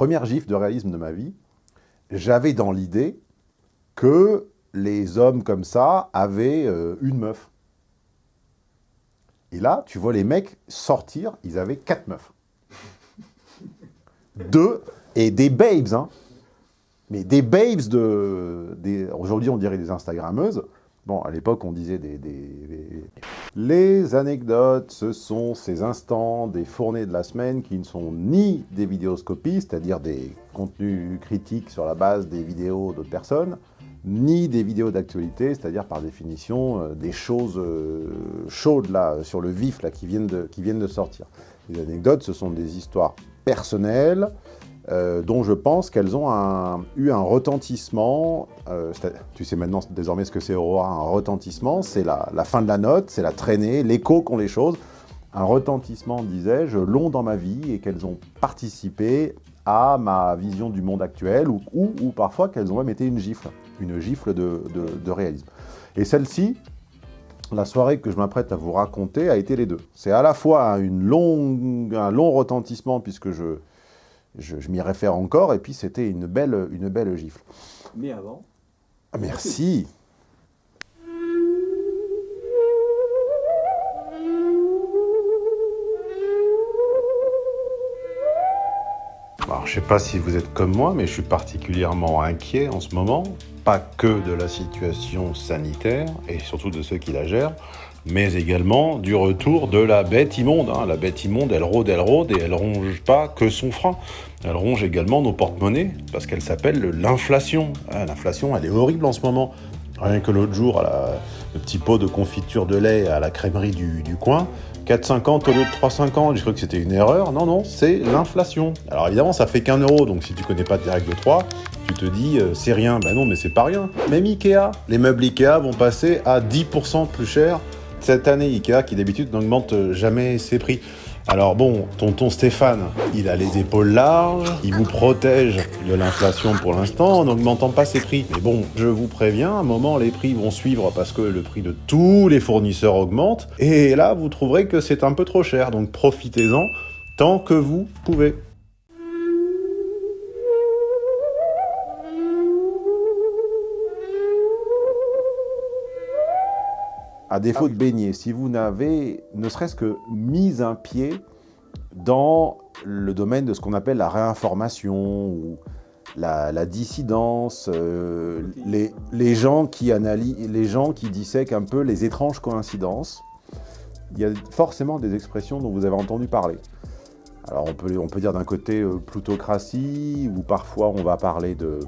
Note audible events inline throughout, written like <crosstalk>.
première gifle de réalisme de ma vie, j'avais dans l'idée que les hommes comme ça avaient euh, une meuf. Et là, tu vois les mecs sortir, ils avaient quatre meufs. <laughs> Deux, et des babes, hein. Mais des babes de... Aujourd'hui, on dirait des Instagrammeuses. Bon, à l'époque, on disait des, Les anecdotes, ce sont ces instants des fournées de la semaine qui ne sont ni des vidéoscopies, c'est-à-dire des contenus critiques sur la base des vidéos d'autres personnes, ni des vidéos d'actualité, c'est-à-dire par définition euh, des choses euh, chaudes sur le vif là, viennent de, qui viennent de sortir. Les anecdotes, ce sont des histoires personnelles, euh, dont je pense qu'elles ont eu un retentissement. tu sais maintenant désormais ce que c'est Aurora, un retentissement, c'est la, la, fin de la note, c'est la traînée, l'écho qu'ont les choses. Un retentissement, disais-je, long dans ma vie et qu'elles ont participé à ma vision du monde actuel ou, ou, parfois qu'elles ont même été une gifle, une gifle de, de, réalisme. Et celle-ci, la soirée que je m'apprête à vous raconter a été les deux. C'est à la fois une longue, un long retentissement puisque je, je, m'y réfère encore, et puis c'était une belle, une belle gifle. Mais avant... Merci. Alors, je ne sais pas si vous êtes comme moi, mais je suis particulièrement inquiet en ce moment, pas que de la situation sanitaire, et surtout de ceux qui la gèrent, mais également du retour de la bête immonde. Hein. La bête immonde, elle rôde, elle rôde, et elle ronge pas que son frein. Elle ronge également nos porte-monnaies, parce qu'elle s'appelle l'inflation. Ah, l'inflation, elle est horrible en ce moment. Rien que l'autre jour, le petit pot de confiture de lait à la crèmerie du, du coin, 4,50 au lieu de 3,50, j'ai cru que c'était une erreur. Non, non, c'est l'inflation. Alors évidemment, ça fait qu'un euro, donc si tu connais pas tes règles de 3, tu te dis, euh, c'est rien. Ben non, mais c'est pas rien. Même Ikea, les meubles Ikea vont passer à 10% plus cher cette année. Ikea, qui d'habitude n'augmente jamais ses prix. Alors bon, tonton Stéphane, il a les épaules larges, il vous protège de l'inflation pour l'instant en n'augmentant pas ses prix. Mais bon, je vous préviens, à un moment, les prix vont suivre parce que le prix de tous les fournisseurs augmente. Et là, vous trouverez que c'est un peu trop cher, donc profitez-en tant que vous pouvez. À défaut de baigner, si vous n'avez ne serait-ce que mis un pied dans le domaine de ce qu'on appelle la réinformation ou la, dissidence, euh, les, gens qui analysent, les gens qui dissèquent un peu les étranges coïncidences, il y a forcément des expressions dont vous avez entendu parler. Alors on peut, on peut dire d'un côté euh, plutocratie, ou parfois on va parler de,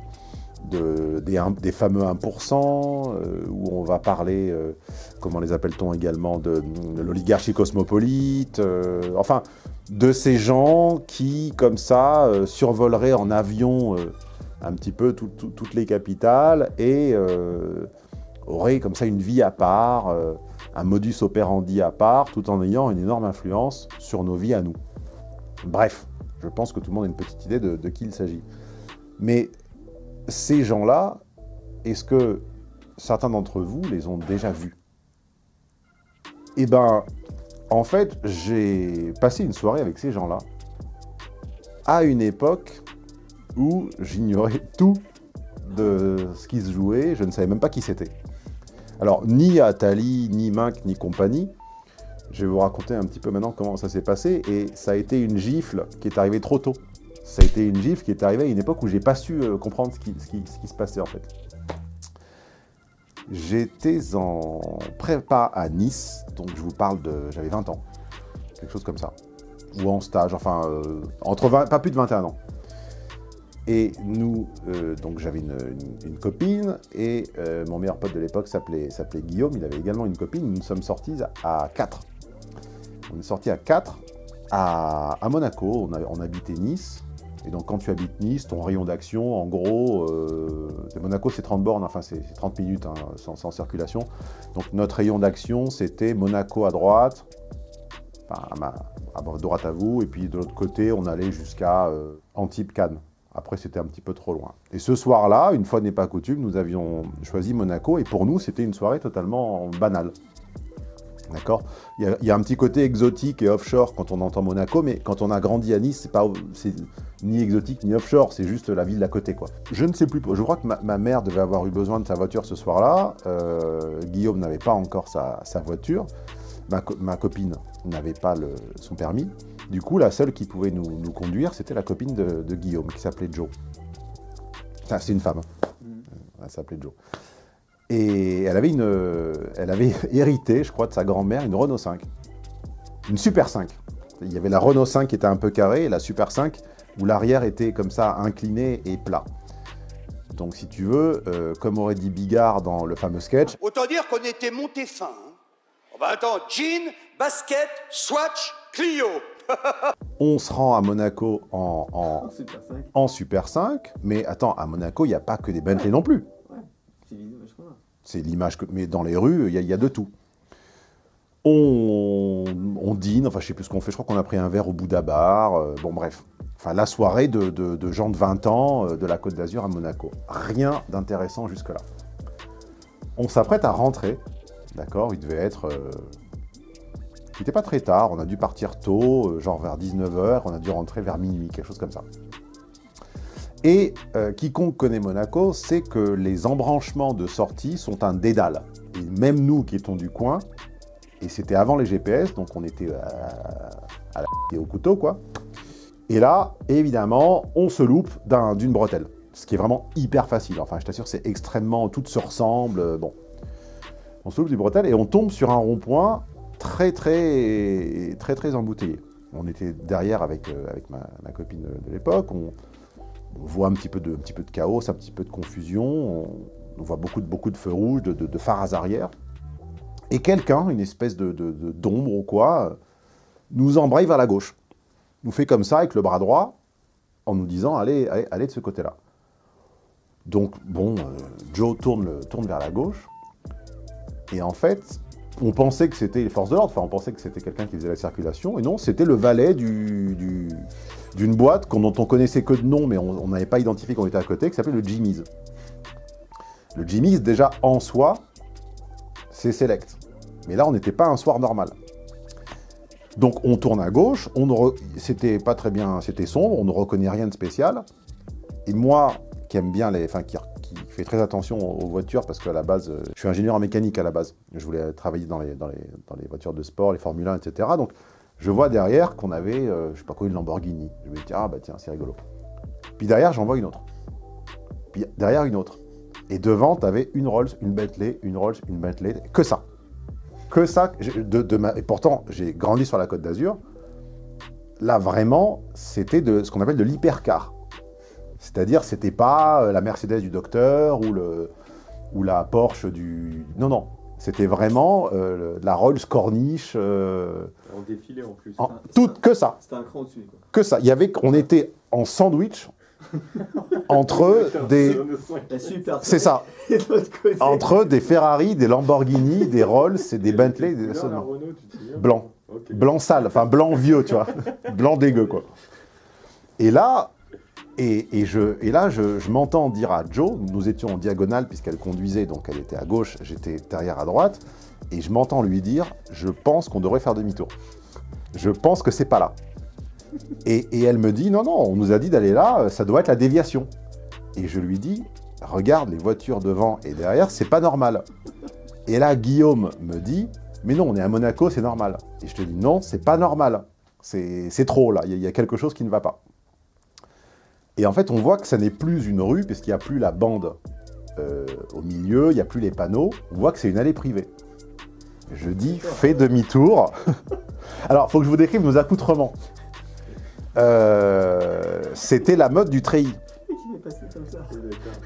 des, fameux 1%, euh, où on va parler, euh, comment les appelle-t-on également, de, l'oligarchie cosmopolite, euh, enfin, de ces gens qui, comme ça, survoleraient en avion un petit peu toutes les capitales et auraient comme ça une vie à part, un modus operandi à part, tout en ayant une énorme influence sur nos vies à nous. Bref, je pense que tout le monde a une petite idée de, de qui il s'agit. Mais ces gens-là, est-ce que certains d'entre vous les ont déjà vus? Eh ben, en fait, j'ai passé une soirée avec ces gens-là à une époque où j'ignorais <laughs> tout de ce qui se jouait, je ne savais même pas qui c'était. Alors, ni Atali, ni Mink, ni compagnie, je vais vous raconter un petit peu maintenant comment ça s'est passé, et ça a été une gifle qui est arrivée trop tôt ça a été une gifle qui est arrivée à une époque où j'ai pas su euh, comprendre ce qui, se passait en fait. J'étais en prépa à Nice, donc je vous parle de... j'avais 20 ans, quelque chose comme ça. Ou en stage, enfin, euh, entre pas plus de 21 ans. Et nous, euh, donc j'avais une, copine, et mon meilleur pote de l'époque s'appelait Guillaume, il avait également une copine, nous sommes sortis à 4. On est sortis à 4 à, Monaco, on, on habitait Nice, et donc, quand tu habites Nice, ton rayon d'action, en gros, euh, Monaco, c'est 30 bornes, enfin, c'est 30 minutes hein, sans, circulation. Donc, notre rayon d'action, c'était Monaco à droite, à, droite à vous, et puis de l'autre côté, on allait jusqu'à euh, Antibes-Cannes. Après, c'était un petit peu trop loin. Et ce soir-là, une fois n'est pas coutume, nous avions choisi Monaco, et pour nous, c'était une soirée totalement banale. D'accord il, y a un petit côté exotique et offshore quand on entend Monaco, mais quand on a grandi à Nice, c'est pas ni exotique ni offshore, c'est juste la ville d'à côté. Quoi. Je ne sais plus, je crois que ma, mère devait avoir eu besoin de sa voiture ce soir-là, euh, Guillaume n'avait pas encore sa, voiture, ma, copine n'avait pas le, son permis, du coup la seule qui pouvait nous, conduire, c'était la copine de, Guillaume, qui s'appelait Jo. c'est une femme, mm. elle s'appelait Jo. Et elle avait, une, elle avait <laughs> hérité, je crois, de sa grand-mère, une Renault 5. Une Super 5. Il y avait la Renault 5 qui était un peu carrée et la Super 5 où l'arrière était comme ça incliné et plat. Donc si tu veux, euh, comme aurait dit Bigard dans le fameux sketch... Autant dire qu'on était monté fin. Hein. Oh bah attends, jean, basket, swatch, Clio <laughs> On se rend à Monaco en, en, Super 5. en Super 5, mais attends, à Monaco, il n'y a pas que des Bentley non plus. C'est l'image que... Mais dans les rues, il y, a de tout. On, dîne, enfin je sais plus ce qu'on fait, je crois qu'on a pris un verre au Bouddha Bar, euh, bon bref. Enfin la soirée de, gens de 20 ans euh, de la Côte d'Azur à Monaco. Rien d'intéressant jusque-là. On s'apprête à rentrer, d'accord Il devait être... Euh, il n'était pas très tard, on a dû partir tôt, genre vers 19h, on a dû rentrer vers minuit, quelque chose comme ça. Et euh, quiconque connaît Monaco sait que les embranchements de sortie sont un dédale. Et même nous qui étions du coin, et c'était avant les GPS, donc on était à, la au couteau, quoi. Et là, évidemment, on se loupe d'une bretelle. Ce qui est vraiment hyper facile. Enfin, je t'assure, c'est extrêmement... Tout se ressemble, euh, bon. On se loupe d'une bretelle et on tombe sur un rond-point très, très, très, très embouteillé. On était derrière avec, euh, avec ma, copine de l'époque, on, on voit un petit peu de, chaos, un petit peu de confusion, on, voit beaucoup de, beaucoup de feux rouges, de, de, phares arrière. Et quelqu'un, une espèce de d'ombre ou quoi, nous embraye vers la gauche. Nous fait comme ça avec le bras droit, en nous disant allez, allez, allez de ce côté-là. Donc, bon, euh, Joe tourne, tourne vers la gauche, et en fait, on pensait que c'était les forces de l'ordre, enfin on pensait que c'était quelqu'un qui faisait la circulation, et non, c'était le valet du, d'une boîte dont on connaissait que de nom, mais on n'avait pas identifié qu'on était à côté, qui s'appelait le Jimmy's. Le Jimmy's, déjà en soi, c'est select. Mais là, on n'était pas un soir normal. Donc on tourne à gauche, c'était pas très bien, c'était sombre, on ne reconnaît rien de spécial. Et moi, qui aime bien les, fait très attention aux voitures, parce qu'à la base, euh, je suis ingénieur en mécanique à la base. Je voulais travailler dans les, dans les, dans les voitures de sport, les Formule 1, etc. Donc je vois derrière qu'on avait, euh, je sais pas quoi, une Lamborghini. Je me dis, ah bah tiens, c'est rigolo. Puis derrière, j'en vois une autre. Puis derrière, une autre. Et devant, tu avais une Rolls, une Bentley, une Rolls, une Bentley, que ça. Que ça. De, de. Et pourtant, j'ai grandi sur la Côte d'Azur. Là, vraiment, c'était de ce qu'on appelle de l'hypercar. C'est-à-dire, c'était pas euh, la Mercedes du docteur ou, le, ou la Porsche du... Non, non. C'était vraiment euh, la Rolls Corniche. Euh, en défilé en plus. tout, que ça. C'était un cran au-dessus. Que ça. Il y avait, on était en sandwich <laughs> entre des... C'est ça. <laughs> entre des Ferrari, des Lamborghini, des Rolls et des Bentley. Des... Blanc. Blanc sale, enfin blanc vieux, tu vois. <laughs> blanc dégueu, quoi. Et là, et, je, et là, je, m'entends dire à Joe, nous étions en diagonale puisqu'elle conduisait, donc elle était à gauche, j'étais derrière à droite, et je m'entends lui dire, je pense qu'on devrait faire demi-tour. Je pense que c'est pas là. Et, elle me dit, non, non, on nous a dit d'aller là, ça doit être la déviation. Et je lui dis, regarde les voitures devant et derrière, c'est pas normal. Et là, Guillaume me dit, mais non, on est à Monaco, c'est normal. Et je te dis, non, c'est pas normal. C'est trop, là, il y, a quelque chose qui ne va pas. Et en fait, on voit que ça n'est plus une rue, puisqu'il n'y a plus la bande euh, au milieu, il n'y a plus les panneaux. On voit que c'est une allée privée. Je dis, fais demi-tour. <laughs> Alors, il faut que je vous décrive nos accoutrements. Euh, c'était la mode du treillis.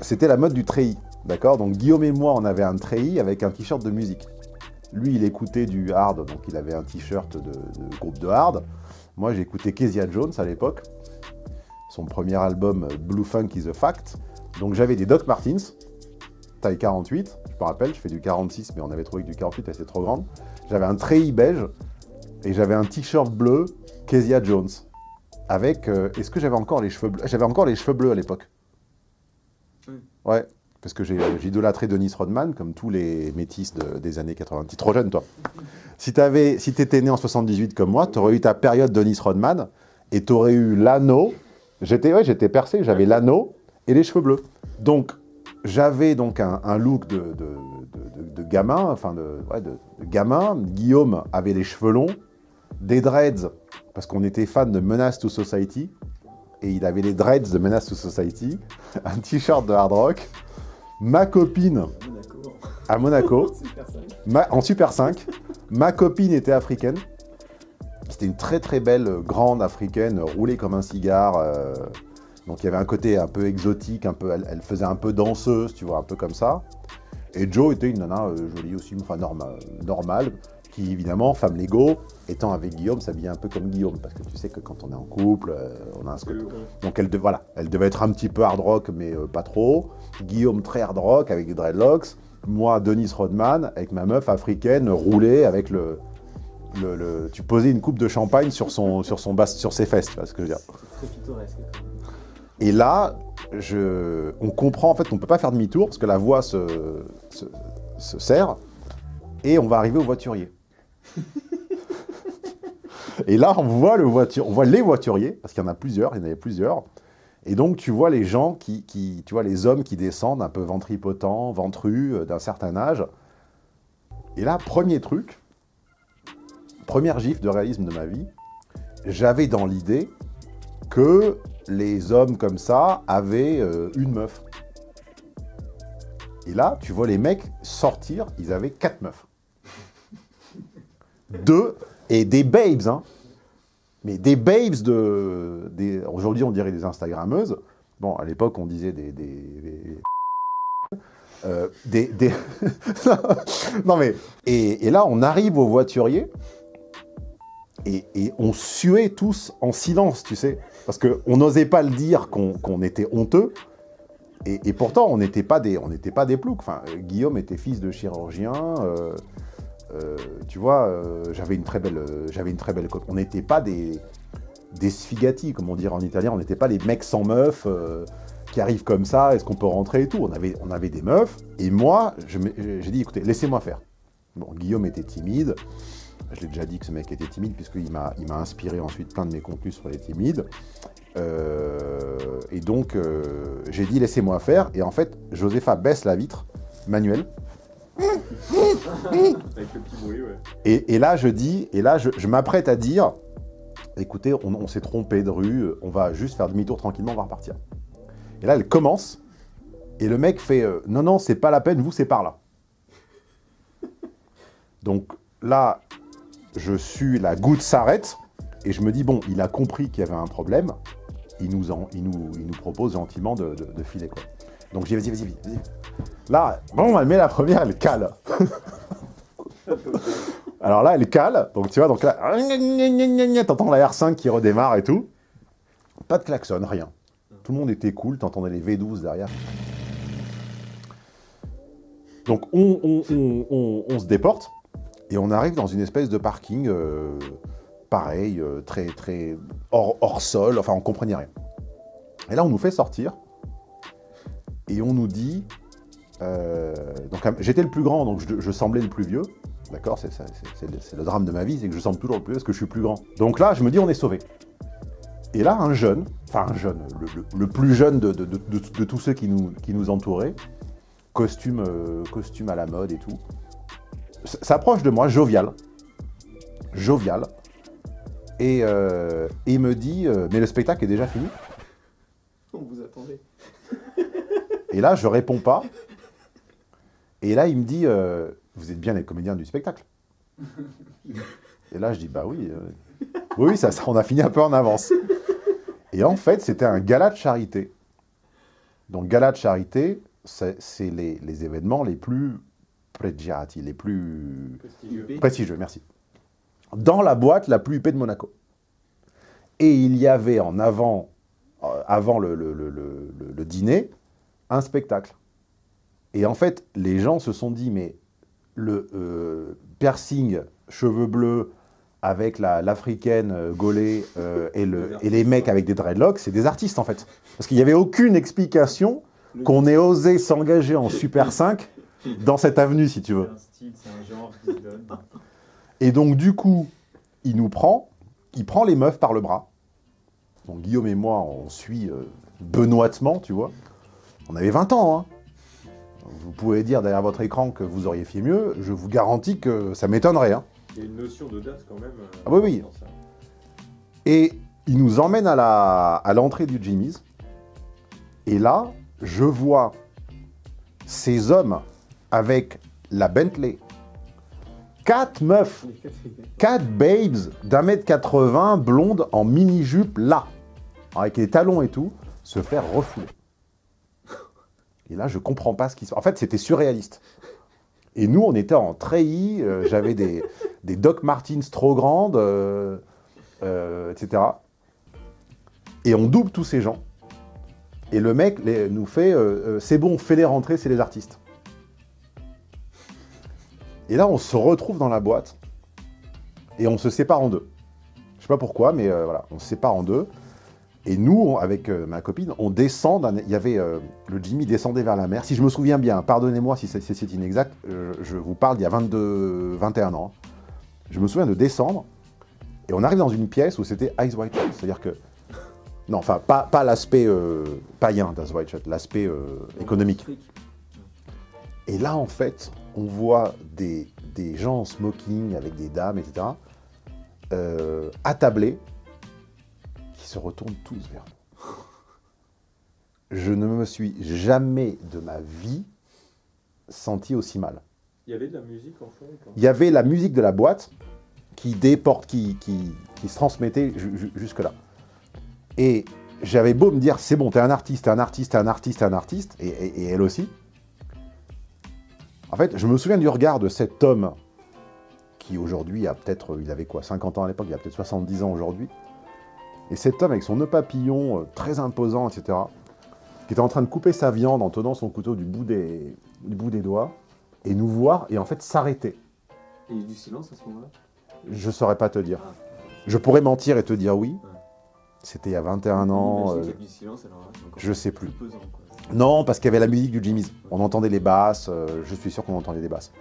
C'était la mode du treillis, d'accord? Donc Guillaume et moi, on avait un treillis avec un t-shirt de musique. Lui, il écoutait du hard, donc il avait un t-shirt de, de, groupe de hard. Moi, j'écoutais Kezia Jones à l'époque son premier album Blue Funk is a Fact. Donc j'avais des Doc Martins, taille 48, je me rappelle, je fais du 46, mais on avait trouvé que du 48, elle était trop grande. J'avais un treillis beige, et j'avais un t-shirt bleu Kezia Jones. Avec, euh, est-ce que j'avais encore les cheveux bleus? J'avais encore les cheveux bleus à l'époque. Ouais, parce que j'ai idolâtré Denise Rodman, comme tous les métis de- des années 90. Trop jeune, toi. Si tu si étais né en 78 comme moi, tu aurais eu ta période Denise Rodman, et tu aurais eu l'anneau. J'étais ouais, j'étais percé, j'avais l'anneau et les cheveux bleus. Donc, j'avais donc un, un look de, de, de- gamin, enfin de, ouais, de- gamin. Guillaume avait les cheveux longs, des dreads, parce qu'on était fan de Menace to Society, et il avait les dreads de Menace to Society, <laughs> un t-shirt de hard rock, ma copine Monaco. à Monaco, <laughs> Super sympa. ma- en Super 5, ma copine était africaine, c'était une très très belle euh, grande africaine, euh, roulée comme un cigare, euh, donc il y avait un côté un peu exotique, un peu, elle, elle faisait un peu danseuse, tu vois, un peu comme ça. Et Joe était une nana euh, jolie aussi, enfin norma- normale, qui évidemment, femme Lego, étant avec Guillaume, s'habillait un peu comme Guillaume, parce que tu sais que quand on est en couple, euh, on a un Euh, donc elle, de- voilà, elle devait être un petit peu hard rock, mais pas trop. Guillaume très hard rock avec des dreadlocks. Moi, Denise Rodman, avec ma meuf africaine, roulée avec le... le- le- tu posais une coupe de champagne sur, son, sur, son bas, sur ses fesses, tu vois ce que je veux dire. Très pittoresque. Et là, je, on comprend, en fait, on ne peut pas faire demi-tour, parce que la voie se, se, se serre, et on va arriver au voiturier. <laughs> et là, on voit, le voiture, on voit les voituriers, parce qu'il y en a plusieurs, il y en avait plusieurs, et donc tu vois les gens, qui, qui- tu vois les hommes qui descendent un peu ventripotents, ventrus, euh, d'un certain âge. Et là, premier truc, première gifle de réalisme de ma vie, j'avais dans l'idée que les hommes comme ça avaient euh, une meuf. Et là, tu vois les mecs sortir, ils avaient quatre meufs. Deux, et des babes, hein. Mais des babes de... Aujourd'hui, on dirait des Instagrammeuses. Bon, à l'époque, on disait des... des, euh, <laughs> non mais... Et, et là, on arrive au voiturier, et, on suait tous en silence, tu sais. Parce qu'on n'osait pas le dire qu'on était honteux. Et, pourtant, on n'était pas des, on n'était pas des ploucs. Enfin, Guillaume était fils de chirurgien. euh, euh, tu vois, euh, j'avais une très belle, j'avais une très belle. On n'était pas des, des sfigati, comme on dirait en italien. On n'était pas les mecs sans meufs euh, qui arrivent comme ça. Est-ce qu'on peut rentrer et tout On avait, on avait des meufs. Et moi, j'ai dit, écoutez, laissez-moi faire. Bon, Guillaume était timide. Je l'ai déjà dit que ce mec était timide, puisqu'il m'a il m'a inspiré ensuite plein de mes contenus sur les timides. Euh, et donc, euh, j'ai dit laissez-moi faire. Et en fait, Josepha baisse la vitre manuelle. Avec le petit bruit, ouais. Et, et là, je dis, et là, je, je m'apprête à dire écoutez, on, on s'est trompé de rue, on va juste faire demi-tour tranquillement, on va repartir. Et là, elle commence. Et le mec fait euh, non, non, c'est pas la peine, vous, c'est par là. Donc là, je suis, la goutte s'arrête, et je me dis, bon, il a compris qu'il y avait un problème, il nous, propose gentiment de, filer, quoi. Donc dis, vas-y, vas-y, vas-y. Là, bon, elle met la première, elle cale. <laughs> Alors là, elle cale, donc tu vois, donc là, t'entends la R5 qui redémarre et tout. Pas de klaxon, rien. Tout le monde était cool, t'entendais les V12 derrière. Donc on, on- on- on- on se déporte, et on arrive dans une espèce de parking, euh, pareil, euh, très, très hors, sol, enfin on comprenait rien. Et là, on nous fait sortir, et on nous dit, euh, j'étais le plus grand, donc je, semblais le plus vieux, d'accord C'est le, drame de ma vie, c'est que je semble toujours le plus vieux parce que je suis plus grand. Donc là, je me dis, on est sauvé. Et là, un jeune, enfin un jeune, le, plus jeune de, tous ceux qui nous, qui nous entouraient, costume, costume à la mode et tout, s'approche de moi, jovial, jovial, et, euh, et il me dit, euh, mais le spectacle est déjà fini On vous attendait. Et là, je réponds pas. Et là, il me dit, euh, vous êtes bien les comédiens du spectacle. Et là, je dis, bah oui. oui, ça, ça, on a fini un peu en avance. Et en fait, c'était un gala de charité. Donc, gala de charité, c'est c'est les, les événements les plus pregiati, les plus Prestigieux. prestigieux, merci. Dans la boîte la plus huppée de Monaco. Et il y avait en avant, euh, avant le, le- le- le- le- le dîner, un spectacle. Et en fait, les gens se sont dit, mais le euh, piercing, cheveux bleus, avec la- l'africaine euh, gaulée euh, et, le- et les mecs avec des dreadlocks, c'est des artistes en fait. Parce qu'il n'y avait aucune explication qu'on ait osé s'engager en <coughs> Super 5 <laughs> dans cette avenue, si tu veux. C'est un style, c'est un genre qui se donne. Et donc, du coup, il nous prend, il prend les meufs par le bras. Donc, Guillaume et moi, on suit euh, benoîtement, tu vois. On avait 20 ans, hein. Vous pouvez dire derrière votre écran que vous auriez fait mieux. Je vous garantis que ça m'étonnerait, hein. Il y a une notion d'audace quand même. euh, Ah oui, oui. Et il nous emmène à la- à l'entrée du Jimmy's. Et là, je vois ces hommes avec la Bentley. Quatre meufs, quatre babes d'un mètre 80, blondes, en mini-jupe, là, avec les talons et tout, se faire refouler. Et là, je comprends pas ce qui se passe. En fait, c'était surréaliste. Et nous, on était en treillis, euh, j'avais des, <laughs> Doc Martens trop grandes, euh, euh, etc. Et on double tous ces gens. Et le mec nous fait c'est bon, fais-les rentrer, c'est les artistes. Et là, on se retrouve dans la boîte et on se sépare en deux. Je sais pas pourquoi, mais euh, voilà, on se sépare en deux. Et nous, on- avec euh, ma copine, on descend. Il y avait euh, le Jimmy descendait vers la mer. Si je me souviens bien, pardonnez-moi si c'est inexact. je vous parle d'il y a 22, 21 ans. hein. Je me souviens de descendre et on arrive dans une pièce où c'était Ice White Shut. C'est-à-dire que non, enfin pas, pas l'aspect païen d'Ice White Shut, l'aspect économique. Et là, en fait, on voit des, des gens en smoking avec des dames, etc., euh, attablés, qui se retournent tous vers nous. Je ne me suis jamais de ma vie senti aussi mal. Il y avait de la musique en fond Il y avait la musique de la boîte qui déporte, qui, qui, qui se transmettait ju- ju- jusque-là. Et j'avais beau me dire, c'est bon, t'es un artiste, t'es un artiste, t'es un artiste, t'es un artiste, et, et- et elle aussi. En fait, je me souviens du regard de cet homme qui aujourd'hui a peut-être, il avait quoi, 50 ans à l'époque, il a peut-être 70 ans aujourd'hui. Et cet homme avec son nœud papillon euh, très imposant, etc., qui était en train de couper sa viande en tenant son couteau du bout des, du bout des doigts, et nous voir, et en fait s'arrêter. Et il y a eu du silence à ce moment-là? Je saurais pas te dire. Ah. Je pourrais mentir et te dire oui. Ouais. C'était il y a 21 ans. Euh, du silence, alors là, encore je sais plus. pesant. Non, parce qu'il y avait la musique du Jimmy's. On entendait les basses, euh, je suis sûr qu'on entendait les basses.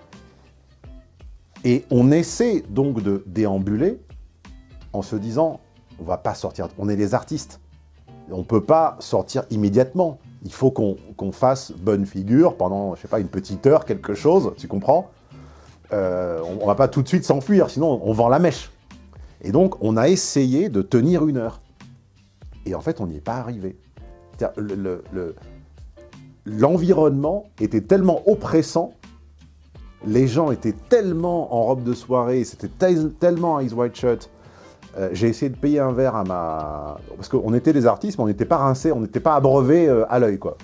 Et on essaie donc de déambuler en se disant, on va pas sortir, on est des artistes. On peut pas sortir immédiatement. Il faut qu'on fasse bonne figure pendant, je sais pas, une petite heure, quelque chose, tu comprends? Euh, on, on va pas tout de suite s'enfuir, sinon on vend la mèche. Et donc, on a essayé de tenir une heure. Et en fait, on n'y est pas arrivé. Le, l'environnement était tellement oppressant, les gens étaient tellement en robe de soirée, c'était tel- tellement Eyes White Shut. Euh, J'ai essayé de payer un verre à ma... Parce qu'on était des artistes, mais on n'était pas rincés, on n'était pas abreuvés euh, à l'œil, quoi.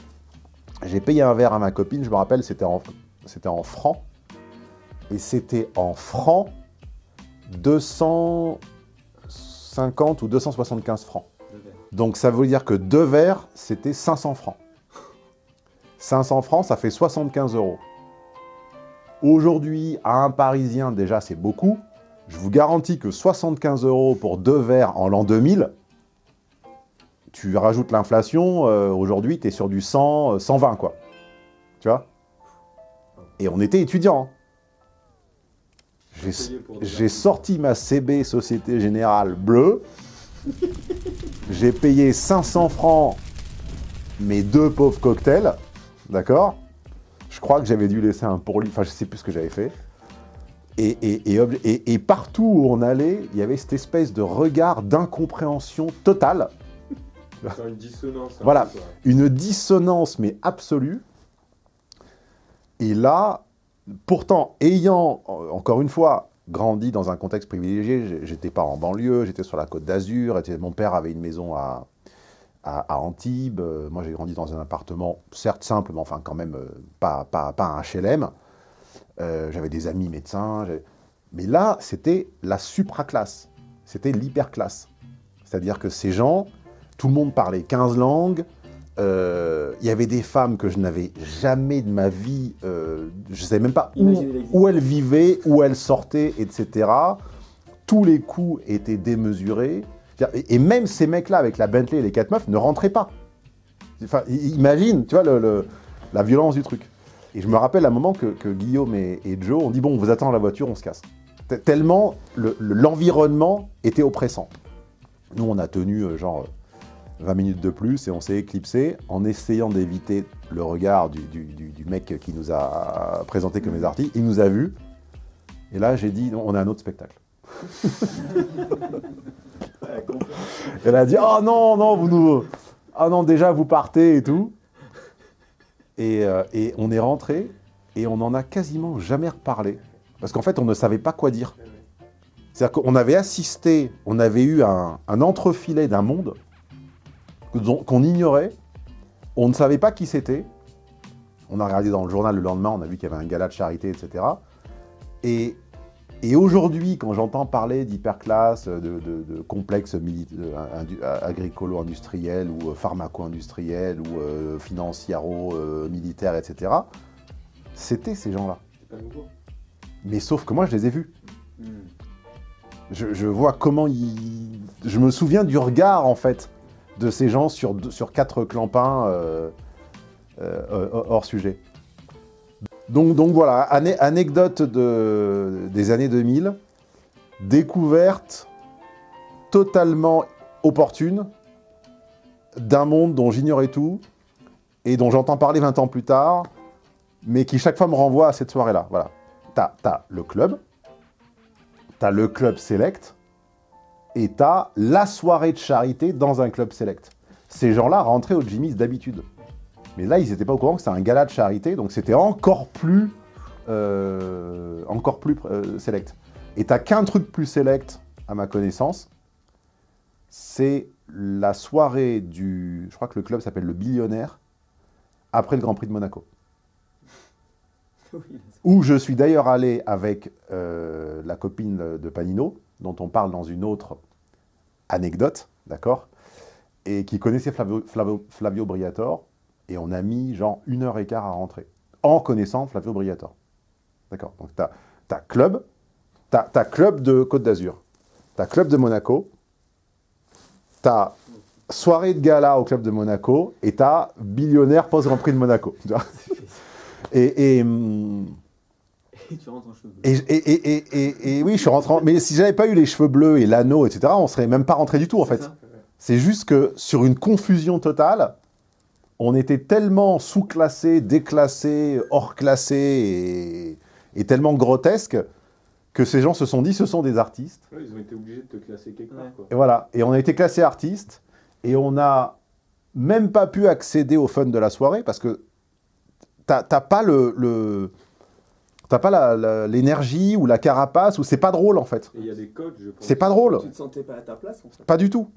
J'ai payé un verre à ma copine, je me rappelle, c'était en, en francs. Et c'était en francs 250 ou 275 francs. Donc ça veut dire que deux verres, c'était 500 francs. 500 francs, ça fait 75 euros. Aujourd'hui, à un Parisien, déjà, c'est beaucoup. Je vous garantis que 75 euros pour deux verres en l'an 2000, tu rajoutes l'inflation, euh, aujourd'hui, tu es sur du 100, euh, 120, quoi. Tu vois? Et on était étudiants. hein. J'ai- sorti ma CB Société Générale bleue. J'ai payé 500 francs mes deux pauvres cocktails. D'accord? Je crois que j'avais dû laisser un pourlit. Enfin, je sais plus ce que j'avais fait. Et, et- et obli- et- et partout où on allait, il y avait cette espèce de regard d'incompréhension totale. Une dissonance. un Voilà. Une dissonance, mais absolue. Et là, pourtant, ayant, encore une fois, grandi dans un contexte privilégié, j'étais pas en banlieue, j'étais sur la côte d'Azur, mon père avait une maison à, à, à Antibes, euh, moi j'ai grandi dans un appartement, certes simple, mais enfin quand même euh, pas, pas, pas un HLM. Euh, j'avais des amis médecins, mais là, c'était la supraclasse, c'était l'hyperclasse. C'est-à-dire que ces gens, tout le monde parlait 15 langues, euh, il y avait des femmes que je n'avais jamais de ma vie, euh, je ne savais même pas où, où elles vivaient, où elles sortaient, etc. Tous les coûts étaient démesurés. Et même ces mecs-là, avec la Bentley et les quatre meufs, ne rentraient pas. Enfin, imagine, tu vois, la violence du truc. Et je me rappelle un moment que, Guillaume et, Joe ont dit, bon, on vous attend dans la voiture, on se casse. Tellement le- le- l'environnement était oppressant. Nous, on a tenu euh, genre 20 minutes de plus et on s'est éclipsé en essayant d'éviter le regard du, du- mec qui nous a présenté comme les artistes. Il nous a vus. Et là, j'ai dit, on a un autre spectacle. <laughs> Elle a dit Oh non, non, vous nous. Ah non, déjà vous partez et tout. Et, euh, on est rentré et on n'en a quasiment jamais reparlé. Parce qu'en fait, on ne savait pas quoi dire. C'est-à-dire qu'on avait assisté, on avait eu un, un entrefilet d'un monde qu'on ignorait. On ne savait pas qui c'était. On a regardé dans le journal le lendemain, on a vu qu'il y avait un gala de charité, etc. Et, et aujourd'hui, quand j'entends parler d'hyperclasse, de, de, de complexes agricolo-industriels ou euh, pharmaco-industriels ou euh, financiaro-militaires, etc., c'était ces gens-là. Mais sauf que moi, je les ai vus. Je, je vois comment ils... Je me souviens du regard, en fait, de ces gens sur, sur quatre clampins euh, euh, euh, hors sujet. Donc, voilà, ane- anecdote de, des années 2000, découverte totalement opportune d'un monde dont j'ignorais tout et dont j'entends parler 20 ans plus tard, mais qui chaque fois me renvoie à cette soirée-là. Voilà. T'as as le club, t'as le club select, et t'as la soirée de charité dans un club select. Ces gens-là rentraient au Jimmy's d'habitude. Mais là, ils n'étaient pas au courant que c'était un gala de charité, donc c'était encore plus, euh, encore plus euh, select. Et t'as qu'un truc plus select, à ma connaissance, c'est la soirée du... Je crois que le club s'appelle le Billionnaire, après le Grand Prix de Monaco où je suis d'ailleurs allé avec euh, la copine de Panino, dont on parle dans une autre anecdote, d'accord Et qui connaissait Flavio, Flavio- Flavio Briatore, et on a mis genre une heure et quart à rentrer, en connaissant Flavio Briatore. D'accord Donc tu as, club, tu as, club de Côte d'Azur, tu as club de Monaco, tu as soirée de gala au club de Monaco, et tu as billionnaire post-Grand Prix de Monaco. <laughs> tu vois <laughs> et, et, hum, Et tu rentres en cheveux. et, et, et, et, et- et oui, je suis rentré. en- Mais si j'avais pas eu les cheveux bleus et l'anneau, etc., on serait même pas rentré du tout, en fait. C'est juste que sur une confusion totale, on était tellement sous-classé, déclassé, hors-classé et, et tellement grotesque que ces gens se sont dit ce sont des artistes. Ouais, ils ont été obligés de te classer quelque part. Ouais. Quoi. Et voilà. Et on a été classé artiste et on n'a même pas pu accéder au fun de la soirée parce que t'as pas le. le- T'as pas l'énergie ou la carapace ou c'est pas drôle en fait. Il y a des codes, je pense. C'est pas drôle. Tu te sentais pas à ta place en fait. Pas du tout.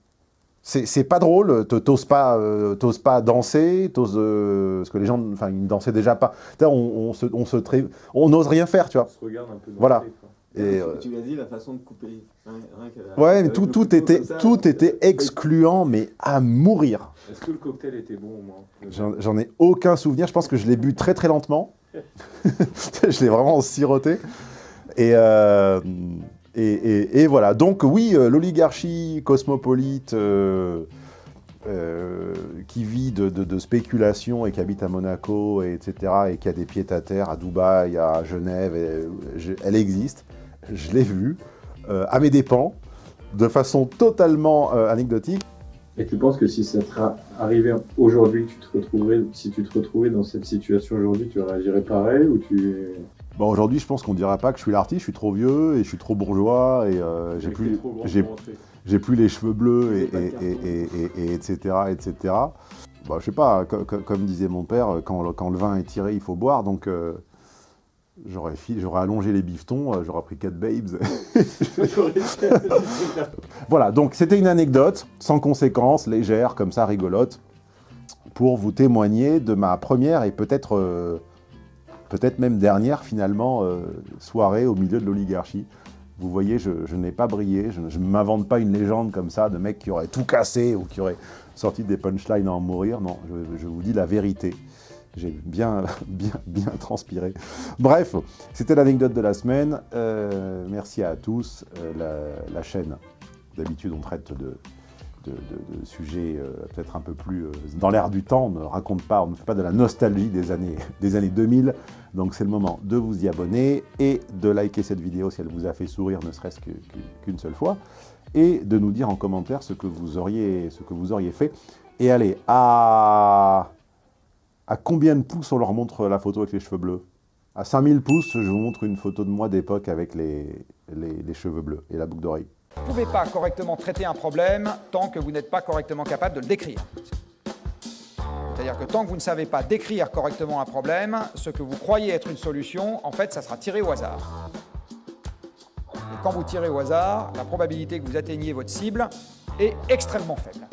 C'est pas drôle, t- t'oses pas, euh, pas danser, t'oses, euh, parce que les gens, enfin, ils ne dansaient déjà pas. On, on se, on se tré- on n'ose rien faire, tu vois. On se regarde un peu dans Voilà. Et, Tu- euh, Tu l'as dit, la façon de couper. Rien que ouais, mais tout, était, ça, tout euh, était excluant, mais à mourir. Est-ce que le cocktail était bon au moins J'en j'en ai aucun souvenir. Je pense que je l'ai bu très très lentement. <laughs> <laughs> je l'ai vraiment siroté. Et, euh, et, voilà. Donc oui, euh, l'oligarchie cosmopolite euh, euh, qui vit de, spéculation et qui habite à Monaco, et etc., et qui a des pieds à terre à Dubaï, à Genève, elle existe. Je l'ai vue à mes dépens, de façon totalement anecdotique. Et tu penses que si ça te arrivait aujourd'hui, tu te retrouverais, si tu te retrouvais dans cette situation aujourd'hui, tu réagirais pareil ou tu Bon, aujourd'hui, je pense qu'on dira pas que je suis l'artiste, je suis trop vieux et je suis trop bourgeois et euh, j'ai plus, j'ai- les cheveux bleus et, etc., etc. Bah, je sais pas, co- co- comme disait mon père, quand, le- quand le vin est tiré, il faut boire, donc euh, j'aurais allongé les bifetons, euh, j'aurais pris quatre babes. <laughs> voilà, donc c'était une anecdote, sans conséquence, légère, comme ça, rigolote, pour vous témoigner de ma première et peut-être euh, peut-être même dernière, finalement, euh, soirée au milieu de l'oligarchie. Vous voyez, je, n'ai pas brillé, je ne m'invente pas une légende comme ça de mec qui aurait tout cassé ou qui aurait sorti des punchlines à en mourir. Non, je, vous dis la vérité. J'ai bien, <laughs> bien, bien transpiré. Bref, c'était l'anecdote de la semaine. Euh, merci à tous. Euh, la chaîne, d'habitude, on traite de, de, sujets euh, peut-être un peu plus euh, dans l'air du temps. On ne raconte pas, on ne fait pas de la nostalgie des années, <laughs> des années 2000. Donc c'est le moment de vous y abonner et de liker cette vidéo si elle vous a fait sourire, ne serait-ce qu'une seule fois, et de nous dire en commentaire ce que vous auriez, fait. Et allez, à, combien de pouces on leur montre la photo avec les cheveux bleus? À 5000 pouces, je vous montre une photo de moi d'époque avec les cheveux bleus et la boucle d'oreille. Vous ne pouvez pas correctement traiter un problème tant que vous n'êtes pas correctement capable de le décrire. C'est-à-dire que tant que vous ne savez pas décrire correctement un problème, ce que vous croyez être une solution, en fait, ça sera tiré au hasard. Et quand vous tirez au hasard, la probabilité que vous atteigniez votre cible est extrêmement faible.